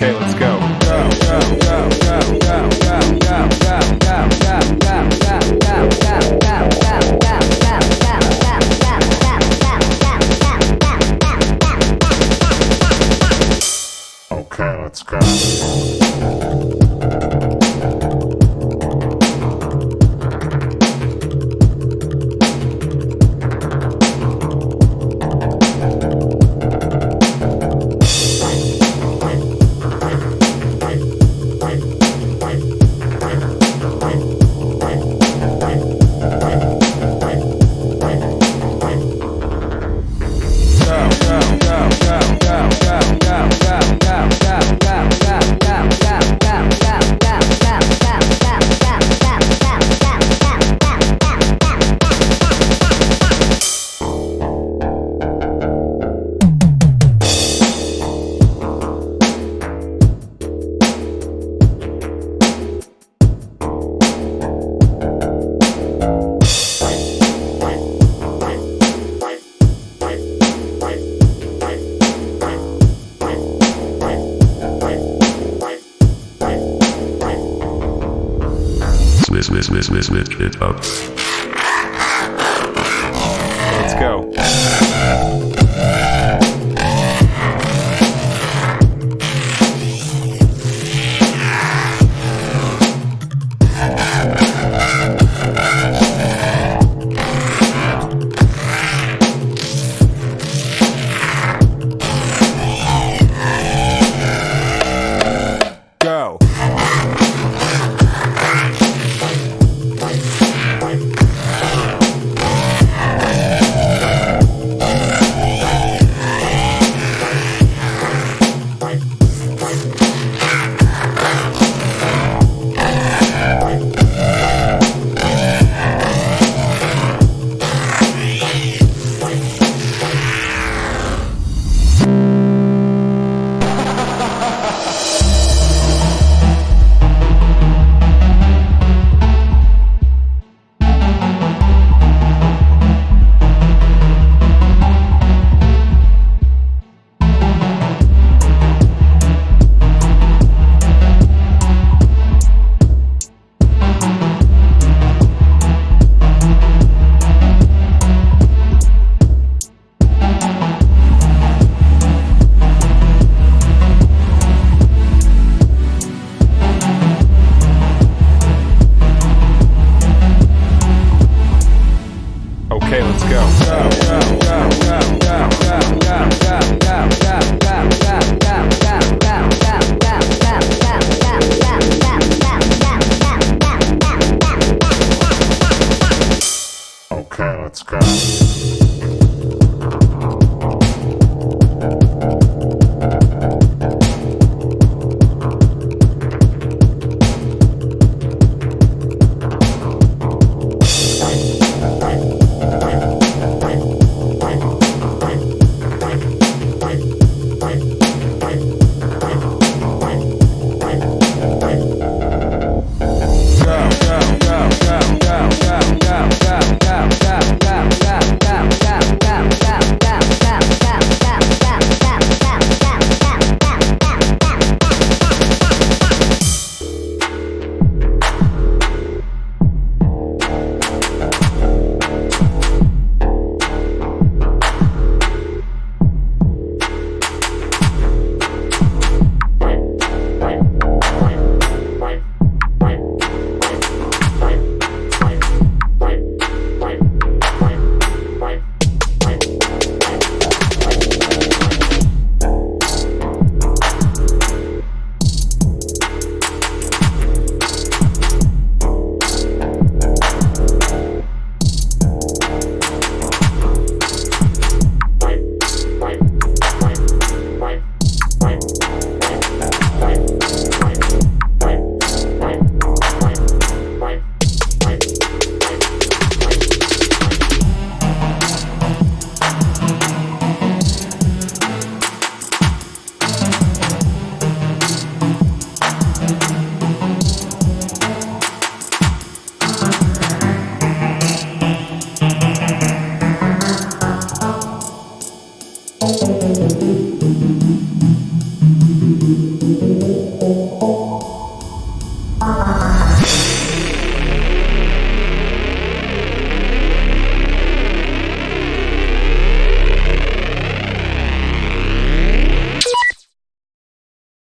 Okay, let's go. Switch, switch, switch, switch, switch it up. Okay, let's go. Okay, let's go.